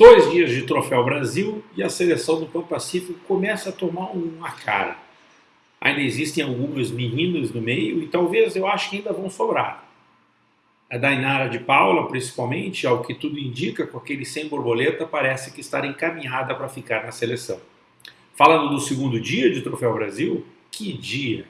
Dois dias de Troféu Brasil e a seleção do Pan Pacífico começa a tomar uma cara. Ainda existem algumas meninas no meio e talvez eu acho que ainda vão sobrar. A Dainara de Paula, principalmente, ao que tudo indica, com aquele sem borboleta, parece que está encaminhada para ficar na seleção. Falando do segundo dia de Troféu Brasil, que dia!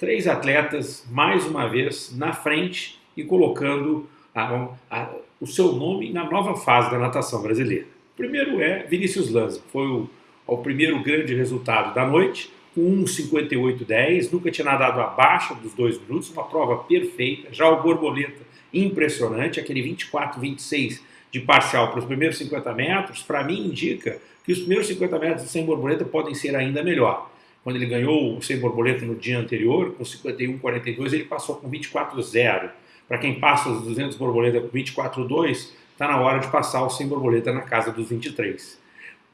Três atletas, mais uma vez, na frente e colocando a, a, o seu nome na nova fase da natação brasileira. O primeiro é Vinícius Lanza, foi o, o primeiro grande resultado da noite, com 1,58,10, nunca tinha nadado abaixo dos dois minutos, uma prova perfeita, já o borboleta impressionante, aquele 24,26 de parcial para os primeiros 50 metros, para mim indica que os primeiros 50 metros sem borboleta podem ser ainda melhor. Quando ele ganhou o sem borboleta no dia anterior, com 51,42, ele passou com 24,0. Para quem passa os 200 borboleta com 24,2, está na hora de passar o sem borboleta na casa dos 23.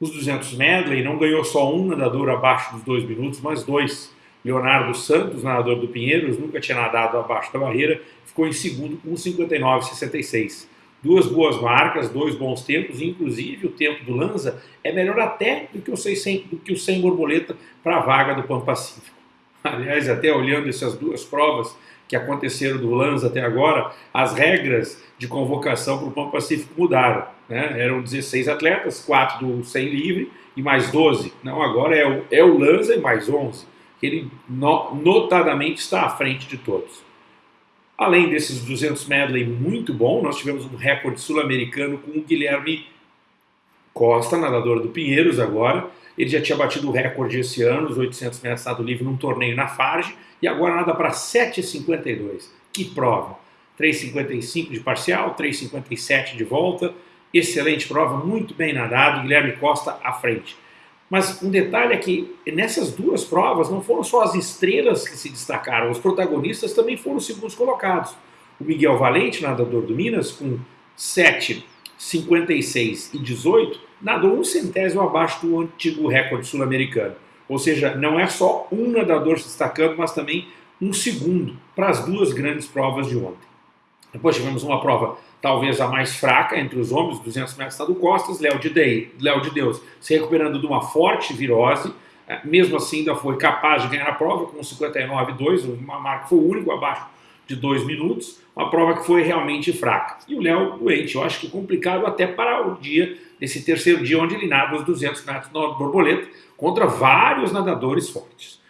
Os 200 medley não ganhou só um nadador abaixo dos dois minutos, mas dois. Leonardo Santos, nadador do Pinheiros, nunca tinha nadado abaixo da barreira, ficou em segundo com 59,66. Duas boas marcas, dois bons tempos, inclusive o tempo do Lanza é melhor até do que o 100, do que o 100 borboleta para a vaga do Pan Pacífico. Aliás, até olhando essas duas provas, que aconteceram do Lanza até agora, as regras de convocação para o Pão Pacífico mudaram. Né? Eram 16 atletas, 4 do 100 livre e mais 12. Não, agora é o, é o Lanza e mais 11. Ele no, notadamente está à frente de todos. Além desses 200 medley muito bom, nós tivemos um recorde sul-americano com o Guilherme Costa, nadador do Pinheiros agora. Ele já tinha batido o recorde esse ano, os 800 metros nado livre, num torneio na Farge e agora nada para 7,52. Que prova! 3,55 de parcial, 3,57 de volta, excelente prova, muito bem nadado, Guilherme Costa à frente. Mas um detalhe é que nessas duas provas não foram só as estrelas que se destacaram, os protagonistas também foram segundos colocados. O Miguel Valente, nadador do Minas, com 7, 56 e 18, nadou um centésimo abaixo do antigo recorde sul-americano. Ou seja, não é só um nadador se destacando, mas também um segundo para as duas grandes provas de ontem. Depois tivemos uma prova talvez a mais fraca entre os homens, 200 metros do Costas, Léo de, Dei, Léo de Deus se recuperando de uma forte virose, é, mesmo assim ainda foi capaz de ganhar a prova com 59,2, uma marca foi o único abaixo de dois minutos, uma prova que foi realmente fraca. E o Léo doente, eu acho que complicado até para o dia, nesse terceiro dia, onde ele nada os 200 metros no borboleta, contra vários nadadores fortes.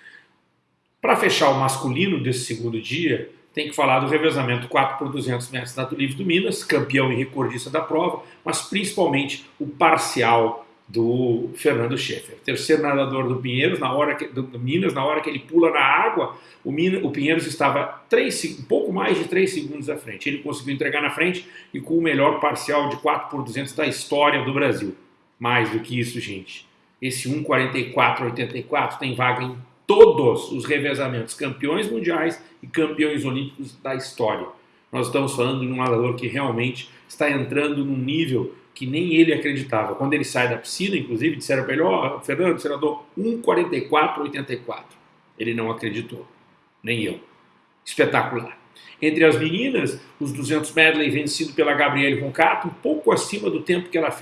Para fechar o masculino desse segundo dia, tem que falar do revezamento 4 por 200 metros nado livre do Minas, campeão e recordista da prova, mas principalmente o parcial do Fernando Schaeffer. Terceiro nadador do Pinheiros, na hora que, do Minas, na hora que ele pula na água, o, Minas, o Pinheiros estava três, um pouco mais de 3 segundos à frente. Ele conseguiu entregar na frente e com o melhor parcial de 4 por 200 da história do Brasil. Mais do que isso, gente. Esse 1,44,84 tem vaga em todos os revezamentos, campeões mundiais e campeões olímpicos da história. Nós estamos falando de um nadador que realmente está entrando num nível que nem ele acreditava. Quando ele sai da piscina, inclusive, disseram para ele, ó, oh, Fernando, nadou 1,44,84. Ele não acreditou, nem eu. Espetacular. Entre as meninas, os 200 medley vencido pela Gabriele Roncato, um pouco acima do tempo que ela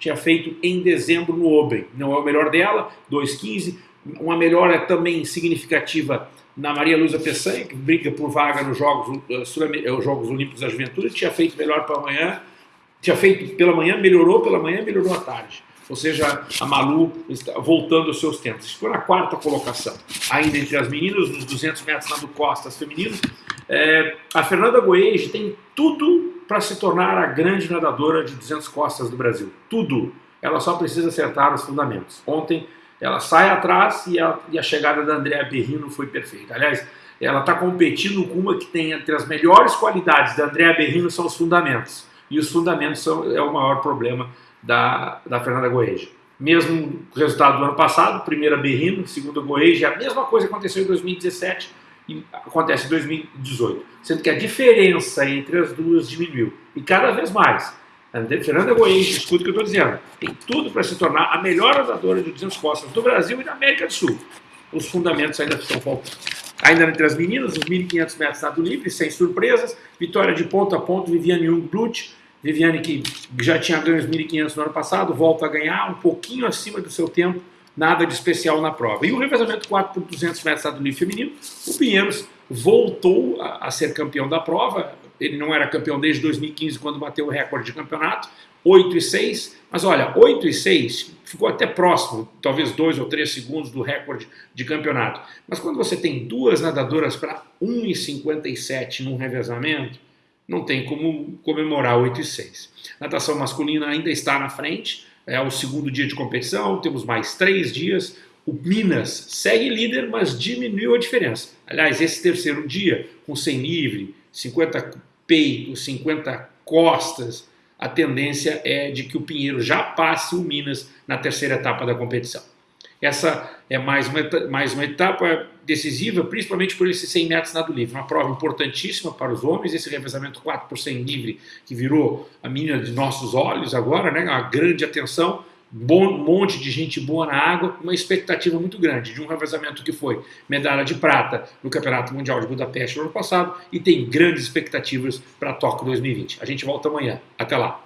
tinha feito em dezembro no Open. Não é o melhor dela, 2,15. Uma melhora também significativa na Maria Luisa Peçanha, que briga por vaga nos Jogos, uh, Jogos Olímpicos da Juventude, tinha feito melhor para amanhã, tinha feito pela manhã, melhorou pela manhã, melhorou à tarde. Ou seja, a Malu está voltando aos seus tempos. Ficou na quarta colocação. Ainda entre as meninas, nos 200 metros nado costas femininos, é, a Fernanda Goege tem tudo para se tornar a grande nadadora de 200 costas do Brasil. Tudo. Ela só precisa acertar os fundamentos. Ontem ela sai atrás e a, e a chegada da Andrea Berrino foi perfeita. Aliás, ela está competindo com uma que tem entre as melhores qualidades da Andrea Berrino são os fundamentos e os fundamentos são, é o maior problema da, da Fernanda Goeja. Mesmo resultado do ano passado, primeira Berrino, segunda Goeja, a mesma coisa aconteceu em 2017 e acontece em 2018. Sendo que a diferença entre as duas diminuiu. E cada vez mais. A Fernanda Goeja, escuta o que eu estou dizendo, tem tudo para se tornar a melhor nadadora de 200 costas do Brasil e da América do Sul. Os fundamentos ainda estão faltando. Ainda entre as meninas, os 1.500 metros nado livre, sem surpresas, vitória de ponta a ponta, Viviane Jung Blut, Viviane, que já tinha ganho os 1.500 no ano passado, volta a ganhar um pouquinho acima do seu tempo, nada de especial na prova. E o revezamento 4 por 200 metros do nível feminino, o Pinheiros voltou a, a, ser campeão da prova, ele não era campeão desde 2015, quando bateu o recorde de campeonato, 8 e 6, mas olha, 8 e 6 ficou até próximo, talvez 2 ou 3 segundos do recorde de campeonato. Mas quando você tem duas nadadoras para 1,57 num revezamento, não tem como comemorar 8 e 6. Natação masculina ainda está na frente, é o segundo dia de competição, temos mais três dias. O Minas segue líder, mas diminuiu a diferença. Aliás, esse terceiro dia, com 100 livre, 50 peitos, 50 costas, a tendência é de que o Pinheiro já passe o Minas na terceira etapa da competição. Essa é mais uma, mais uma etapa decisiva, principalmente por esses 100 metros nado livre. Uma prova importantíssima para os homens, esse revezamento 4 por 100 livre, que virou a menina de nossos olhos agora, né? uma grande atenção, bom, monte de gente boa na água, uma expectativa muito grande de um revezamento que foi medalha de prata no Campeonato Mundial de Budapeste no ano passado e tem grandes expectativas para Tóquio 2020. A gente volta amanhã. Até lá.